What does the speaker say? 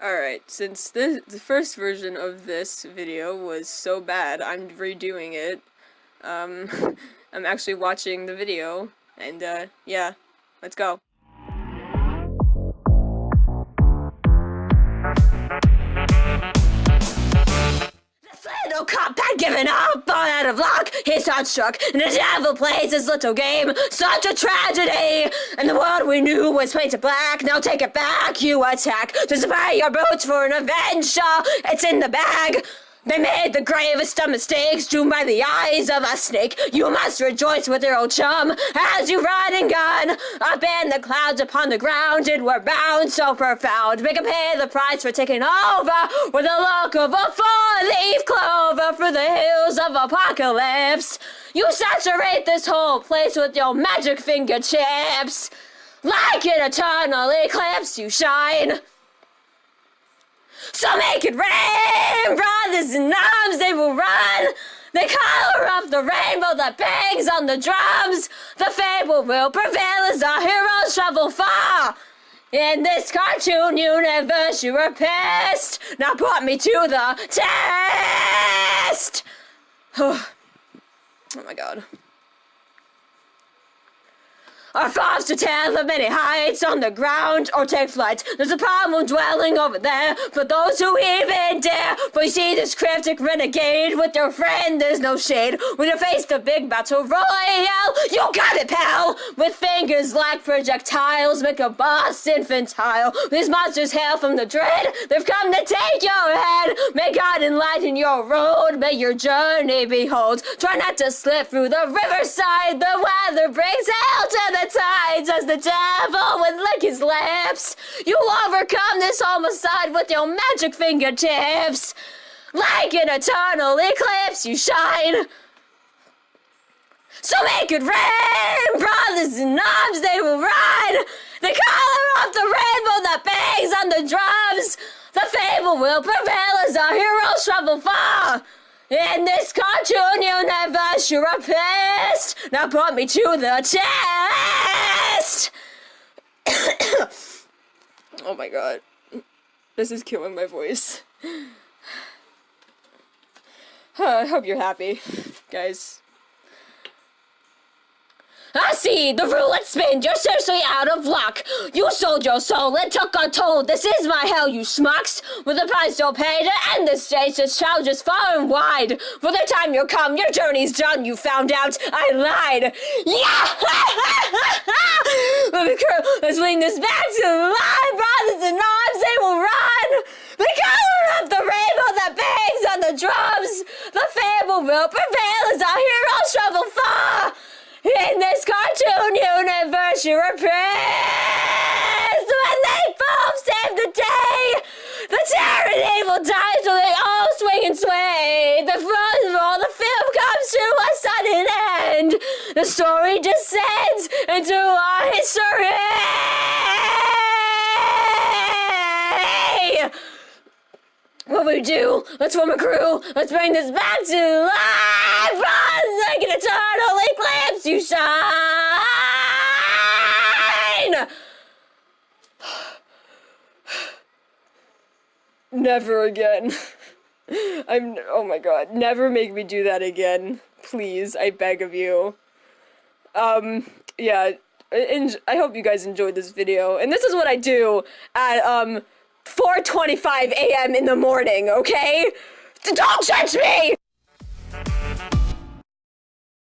Alright, since the, the first version of this video was so bad, I'm redoing it. Um, I'm actually watching the video, and uh, yeah, let's go. Cop had given up, but out of luck, he's struck, and the devil plays his little game. Such a tragedy! And the world we knew was painted black. Now take it back, you attack. To pay your boots for an adventure. It's in the bag. They made the gravest of mistakes, doomed by the eyes of a snake. You must rejoice with your old chum as you ride and gun up in the clouds upon the ground. And we're bound so profound. Make 'em pay the price for taking over with the look of a four-leaf clover for the hills of apocalypse. You saturate this whole place with your magic fingertips. Like an eternal eclipse, you shine. So make it rain, brothers and arms, they will run. The color of the rainbow that bangs on the drums. The fable will prevail as our heroes travel far. In this cartoon universe, you were pissed. Now put me to the test. oh my god. Our thoughts to tell of many heights on the ground or take flight. There's a problem dwelling over there for those who even dare. But you see this cryptic renegade with your friend, there's no shade. When you face the big battle royale, you got it, pal! With fingers like projectiles, make a boss infantile. These monsters hail from the dread, they've come to take your head. May God enlighten your road, may your journey behold. Try not to slip through the riverside, the weather brings hell to the tides as the devil would lick his lips. You overcome this homicide with your magic fingertips. Like an eternal eclipse, you shine. So make it rain, brothers and arms, they will ride. The color of the rainbow that bangs on the drums. The fable will prevail as our heroes travel far. In this cartoon universe, you're a pest. Now put me to the test. oh my god. This is killing my voice. I hope you're happy, guys. I see the roulette spin. You're seriously out of luck. You sold your soul and took a toll. This is my hell, you schmucks. With the price you'll pay to end this stage, this challenges far and wide. For the time you come, your journey's done. You found out I lied. Yeah! Let's bring this back to life. Brothers and arms, they will run. The color of the rainbow that bangs on the drums. The fable will prevail as our far. In this cartoon universe, you're a prince! When they both save the day! The terror and evil dies so they all swing and sway! The front of all the film comes to a sudden end! The story descends into our history! What we do? Let's form a crew! Let's bring this back to life! Like an eternal eclipse! You shine! Never again. I'm. Oh my god. Never make me do that again. Please, I beg of you. Um, yeah. And I hope you guys enjoyed this video. And this is what I do at, um, 4.25 a.m. in the morning, okay? Don't judge me!